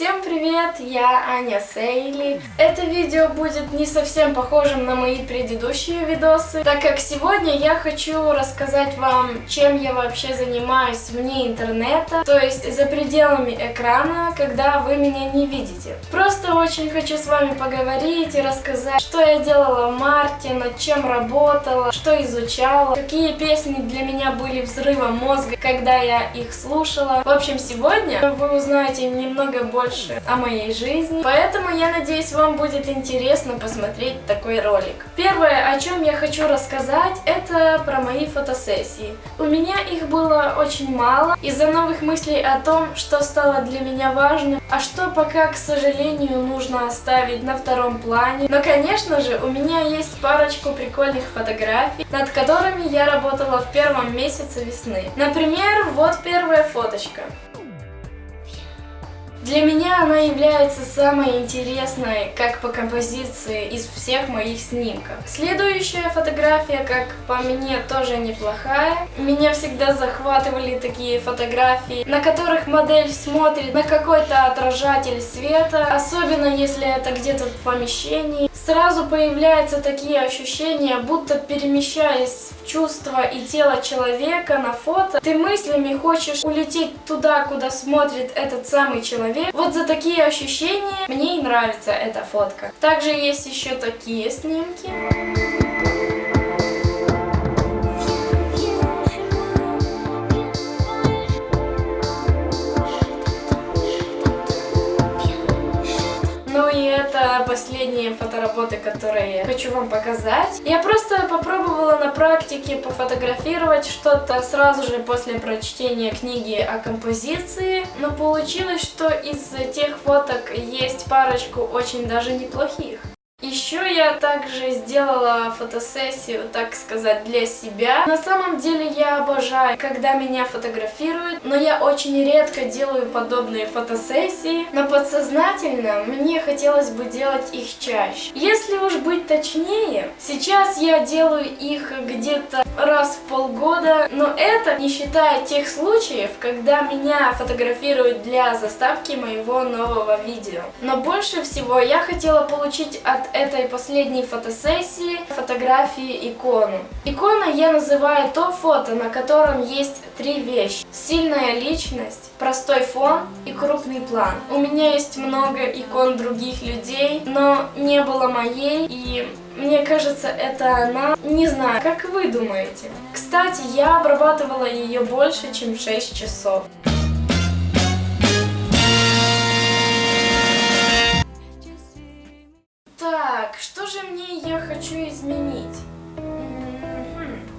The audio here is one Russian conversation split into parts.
Всем привет, я Аня Сейли. Это видео будет не совсем похожим на мои предыдущие видосы, так как сегодня я хочу рассказать вам, чем я вообще занимаюсь вне интернета, то есть за пределами экрана, когда вы меня не видите. Просто очень хочу с вами поговорить и рассказать, что я делала в марте, над чем работала, что изучала, какие песни для меня были взрывом мозга, когда я их слушала. В общем, сегодня вы узнаете немного больше больше о моей жизни. Поэтому я надеюсь, вам будет интересно посмотреть такой ролик. Первое, о чем я хочу рассказать, это про мои фотосессии. У меня их было очень мало из-за новых мыслей о том, что стало для меня важным, а что пока, к сожалению, нужно оставить на втором плане. Но, конечно же, у меня есть парочку прикольных фотографий, над которыми я работала в первом месяце весны. Например, вот первая фоточка. Для меня она является самой интересной, как по композиции, из всех моих снимков. Следующая фотография, как по мне, тоже неплохая. Меня всегда захватывали такие фотографии, на которых модель смотрит на какой-то отражатель света, особенно если это где-то в помещении. Сразу появляются такие ощущения, будто перемещаясь в чувства и тело человека на фото, ты мыслями хочешь улететь туда, куда смотрит этот самый человек. Вот за такие ощущения мне и нравится эта фотка. Также есть еще такие снимки. Последние фотоработы, которые хочу вам показать. Я просто попробовала на практике пофотографировать что-то сразу же после прочтения книги о композиции, но получилось, что из тех фоток есть парочку очень даже неплохих. Еще я также сделала фотосессию, так сказать, для себя. На самом деле я обожаю, когда меня фотографируют, но я очень редко делаю подобные фотосессии. Но подсознательно мне хотелось бы делать их чаще. Если уж быть точнее, сейчас я делаю их где-то раз в полгода, но это не считая тех случаев, когда меня фотографируют для заставки моего нового видео. Но больше всего я хотела получить от этой последней фотосессии фотографии икону. Икона я называю то фото, на котором есть три вещи. Сильная личность, простой фон и крупный план. У меня есть много икон других людей, но не было моей и мне кажется, это она. Не знаю, как вы думаете? Кстати, я обрабатывала ее больше, чем 6 часов. Так, что же мне я хочу изменить?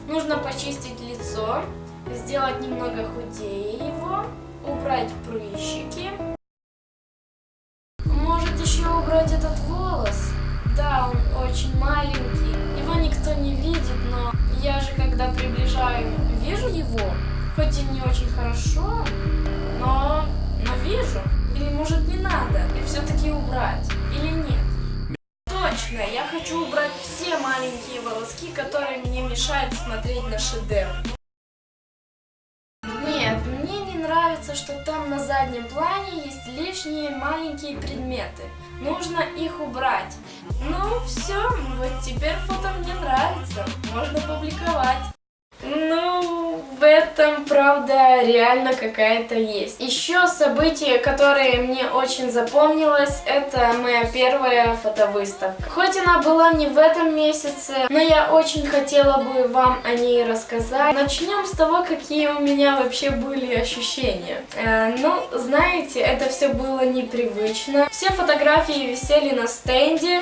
Нужно почистить лицо, сделать немного худее его, убрать прыщики. Может еще убрать этот волос? Да, он очень маленький. Его никто не видит, но я же когда приближаю, вижу его. Хоть и не очень хорошо, но, но вижу. Или может не надо, и все-таки убрать, или нет. Хочу убрать все маленькие волоски, которые мне мешают смотреть на шедевр. Нет, мне не нравится, что там на заднем плане есть лишние маленькие предметы. Нужно их убрать. Ну, все, вот теперь фото мне нравится. Можно публиковать. Ну, этом, правда, реально какая-то есть. Еще событие, которое мне очень запомнилось, это моя первая фотовыставка. Хоть она была не в этом месяце, но я очень хотела бы вам о ней рассказать. Начнем с того, какие у меня вообще были ощущения. Э, ну, знаете, это все было непривычно. Все фотографии висели на стенде,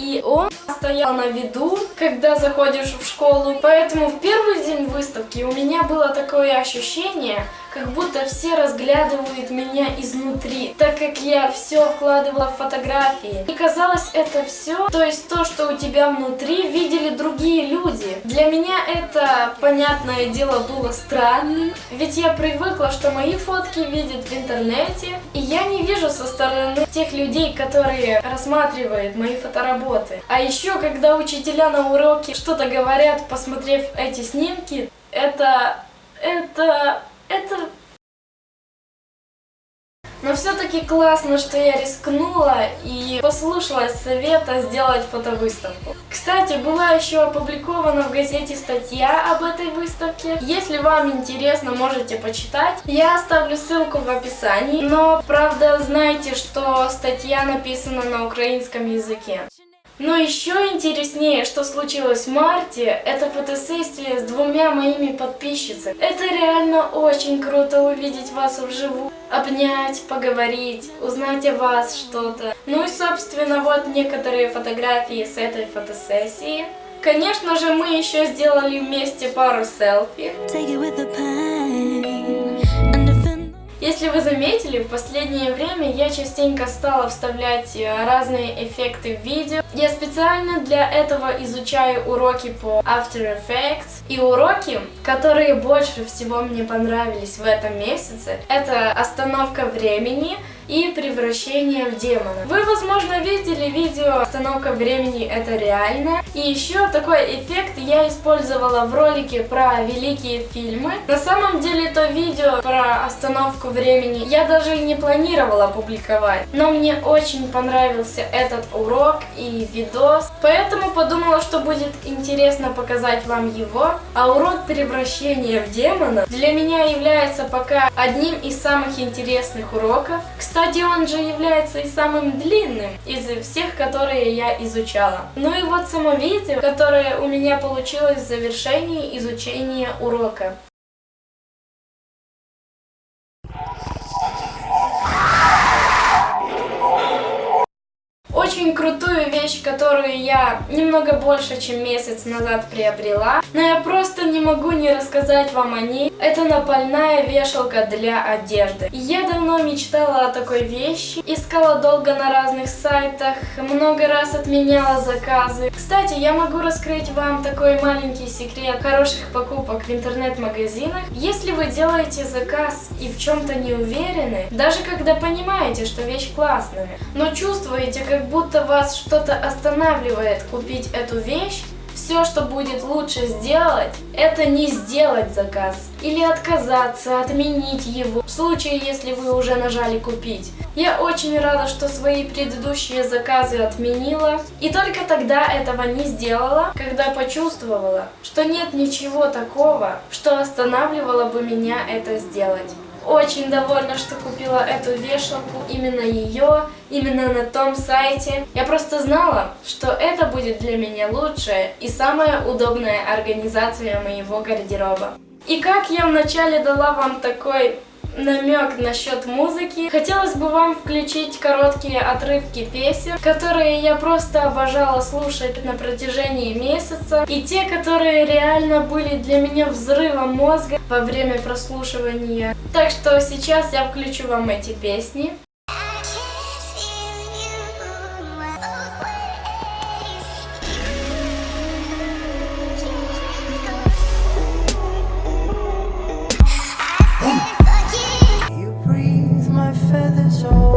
и он стоял на виду, когда заходишь в школу. Поэтому в первый день выставки у меня было такое ощущение, как будто все разглядывают меня изнутри, так как я все вкладывала в фотографии. И казалось это все, то есть то, что у тебя внутри, видели другие люди. Для меня это, понятное дело, было странным, ведь я привыкла, что мои фотки видят в интернете, и я не вижу со стороны тех людей, которые рассматривают мои фотоработы. А еще, когда учителя на уроке что-то говорят, посмотрев эти снимки, это... это... это... Но все-таки классно, что я рискнула и послушалась совета сделать фотовыставку. Кстати, была еще опубликована в газете статья об этой выставке. Если вам интересно, можете почитать. Я оставлю ссылку в описании. Но, правда, знайте, что статья написана на украинском языке. Но еще интереснее, что случилось в марте, это фотосессия с двумя моими подписчицами. Это реально очень круто увидеть вас вживую, обнять, поговорить, узнать о вас что-то. Ну и собственно вот некоторые фотографии с этой фотосессии. Конечно же мы еще сделали вместе пару селфи. Если вы заметили, в последнее время я частенько стала вставлять э, разные эффекты в видео. Я специально для этого изучаю уроки по After Effects. И уроки, которые больше всего мне понравились в этом месяце, это остановка времени, и превращение в демона. Вы, возможно, видели видео «Остановка времени – это реально». И еще такой эффект я использовала в ролике про великие фильмы. На самом деле то видео про остановку времени я даже не планировала публиковать. Но мне очень понравился этот урок и видос. Поэтому подумала, что будет интересно показать вам его. А урок превращения в демона для меня является пока одним из самых интересных уроков. Кстати, кстати, он же является и самым длинным из всех, которые я изучала. Ну и вот само видео, которое у меня получилось в завершении изучения урока. Очень крутую вещь, которую я немного больше, чем месяц назад приобрела, но я просто не могу не рассказать вам о ней. Это напольная вешалка для одежды. Я давно мечтала о такой вещи, искала долго на разных сайтах, много раз отменяла заказы. Кстати, я могу раскрыть вам такой маленький секрет хороших покупок в интернет-магазинах. Если вы делаете заказ и в чем-то не уверены, даже когда понимаете, что вещь классная, но чувствуете, как будто вас что-то останавливает купить эту вещь, все, что будет лучше сделать, это не сделать заказ. Или отказаться, отменить его, в случае, если вы уже нажали купить. Я очень рада, что свои предыдущие заказы отменила. И только тогда этого не сделала, когда почувствовала, что нет ничего такого, что останавливало бы меня это сделать. Очень довольна, что купила эту вешалку, именно ее, именно на том сайте. Я просто знала, что это будет для меня лучшая и самая удобная организация моего гардероба. И как я вначале дала вам такой намек насчет музыки. Хотелось бы вам включить короткие отрывки песен, которые я просто обожала слушать на протяжении месяца, и те, которые реально были для меня взрывом мозга во время прослушивания. Так что сейчас я включу вам эти песни. this all.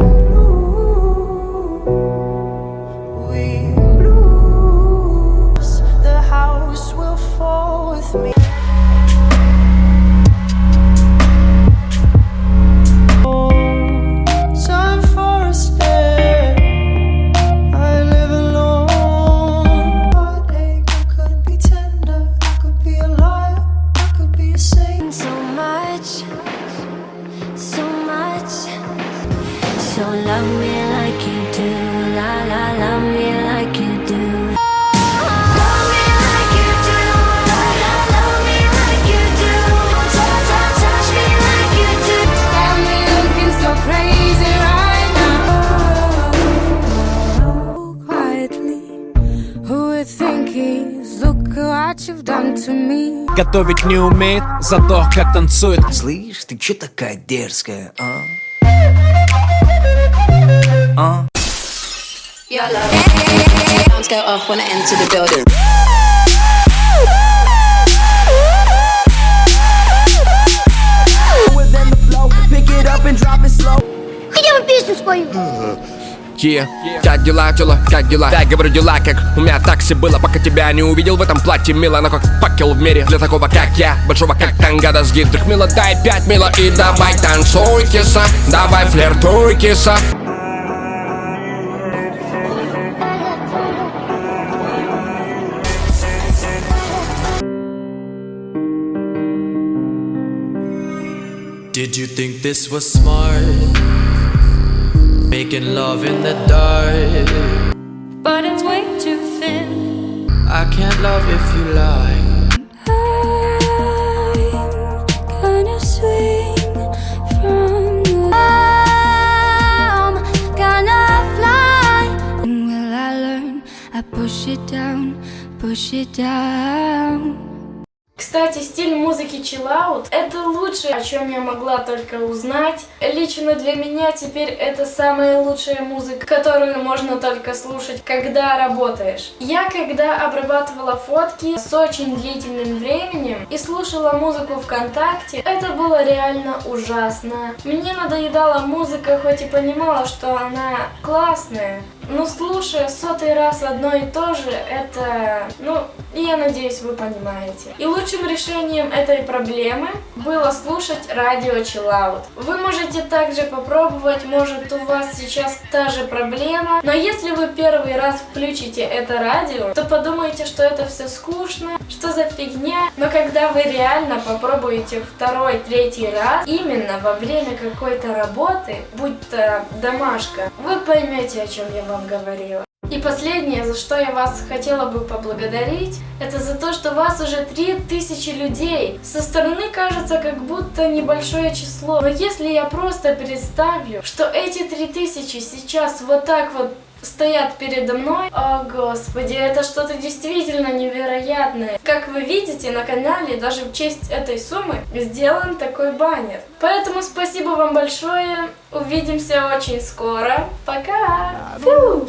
Готовить не умеет, зато как танцует Слышь, ты чё такая дерзкая, а? А? go off when I enter the building. Хотя бы песню спою. Ки, как дела, тела, как дела? Я говорю дела, как у меня такси было, пока тебя не увидел в этом платье Мило, но как факел в мире для такого, как я Большого, как тангада с гидрых Мило, дай пять мило и давай танцуй, киса Давай флиртуй, киса Did you think this was smart? Making love in the dark. but it's way too thin. I can't love if you lie. I'm gonna swing from the I'm gonna fly. And will I learn? I push it down, push it down. Кстати, стиль музыки out это лучшее, о чем я могла только узнать. Лично для меня теперь это самая лучшая музыка, которую можно только слушать, когда работаешь. Я когда обрабатывала фотки с очень длительным временем и слушала музыку ВКонтакте, это было реально ужасно. Мне надоедала музыка, хоть и понимала, что она классная, но слушая сотый раз одно и то же, это, ну, я надеюсь, вы понимаете. И лучшим решением этой проблемы было слушать радио Chill Out. Вы можете также попробовать, может у вас сейчас та же проблема, но если вы первый раз включите это радио, то подумайте, что это все скучно, что за фигня, но когда вы реально попробуете второй, третий раз, именно во время какой-то работы, будь то домашка, вы поймете, о чем я вам говорила. И последнее, за что я вас хотела бы поблагодарить, это за то, что вас уже 3000 людей. Со стороны кажется как будто небольшое число. Но если я просто представлю, что эти 3000 сейчас вот так вот стоят передо мной. О, господи, это что-то действительно невероятное. Как вы видите, на канале даже в честь этой суммы сделан такой баннер. Поэтому спасибо вам большое. Увидимся очень скоро. Пока! Фу!